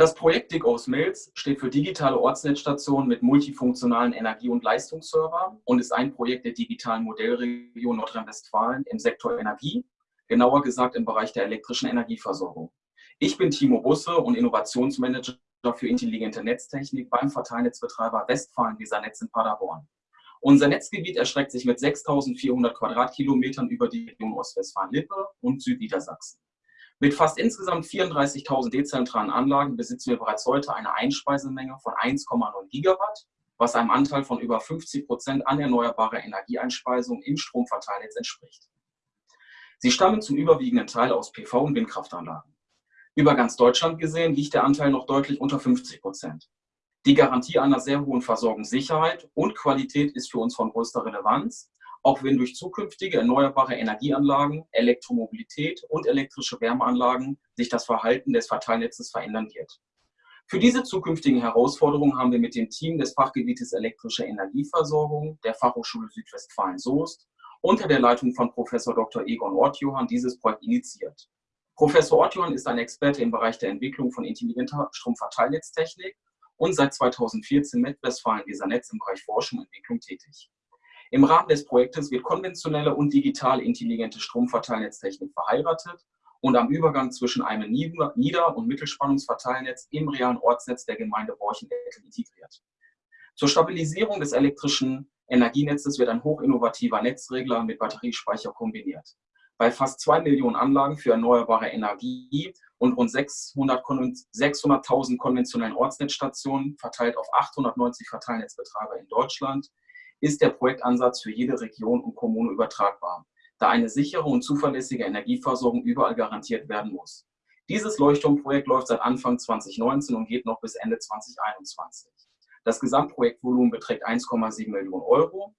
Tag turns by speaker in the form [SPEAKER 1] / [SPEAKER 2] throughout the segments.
[SPEAKER 1] Das Projekt Dig aus Mills steht für digitale Ortsnetzstationen mit multifunktionalen Energie- und Leistungsserver und ist ein Projekt der digitalen Modellregion Nordrhein-Westfalen im Sektor Energie, genauer gesagt im Bereich der elektrischen Energieversorgung. Ich bin Timo Busse und Innovationsmanager für intelligente Netztechnik beim Verteilnetzbetreiber Westfalen Weser Netz in Paderborn. Unser Netzgebiet erstreckt sich mit 6.400 Quadratkilometern über die Region Ostwestfalen-Lippe und Südniedersachsen. Mit fast insgesamt 34.000 dezentralen Anlagen besitzen wir bereits heute eine Einspeisemenge von 1,9 Gigawatt, was einem Anteil von über 50 Prozent an erneuerbarer Energieeinspeisung im Stromverteilnetz entspricht. Sie stammen zum überwiegenden Teil aus PV- und Windkraftanlagen. Über ganz Deutschland gesehen liegt der Anteil noch deutlich unter 50 Prozent. Die Garantie einer sehr hohen Versorgungssicherheit und Qualität ist für uns von größter Relevanz, auch wenn durch zukünftige erneuerbare Energieanlagen, Elektromobilität und elektrische Wärmeanlagen sich das Verhalten des Verteilnetzes verändern wird. Für diese zukünftigen Herausforderungen haben wir mit dem Team des Fachgebietes elektrische Energieversorgung der Fachhochschule Südwestfalen-Soest unter der Leitung von Professor Dr. Egon Ortjohann dieses Projekt initiiert. Professor Ortjohann ist ein Experte im Bereich der Entwicklung von intelligenter Stromverteilnetztechnik und seit 2014 mit Westfalen-Weser Netz im Bereich Forschung und Entwicklung tätig. Im Rahmen des Projektes wird konventionelle und digital intelligente Stromverteilnetztechnik verheiratet und am Übergang zwischen einem Nieder- und Mittelspannungsverteilnetz im realen Ortsnetz der Gemeinde Borchendeckel integriert. Zur Stabilisierung des elektrischen Energienetzes wird ein hochinnovativer Netzregler mit Batteriespeicher kombiniert bei fast zwei Millionen Anlagen für erneuerbare Energie und rund 600.000 600 konventionellen Ortsnetzstationen verteilt auf 890 Verteilnetzbetreiber in Deutschland ist der Projektansatz für jede Region und Kommune übertragbar, da eine sichere und zuverlässige Energieversorgung überall garantiert werden muss. Dieses Leuchtturmprojekt läuft seit Anfang 2019 und geht noch bis Ende 2021. Das Gesamtprojektvolumen beträgt 1,7 Millionen Euro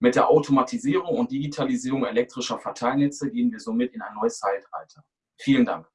[SPEAKER 1] mit der Automatisierung und Digitalisierung elektrischer Verteilnetze gehen wir somit in ein neues Zeitalter. Vielen Dank.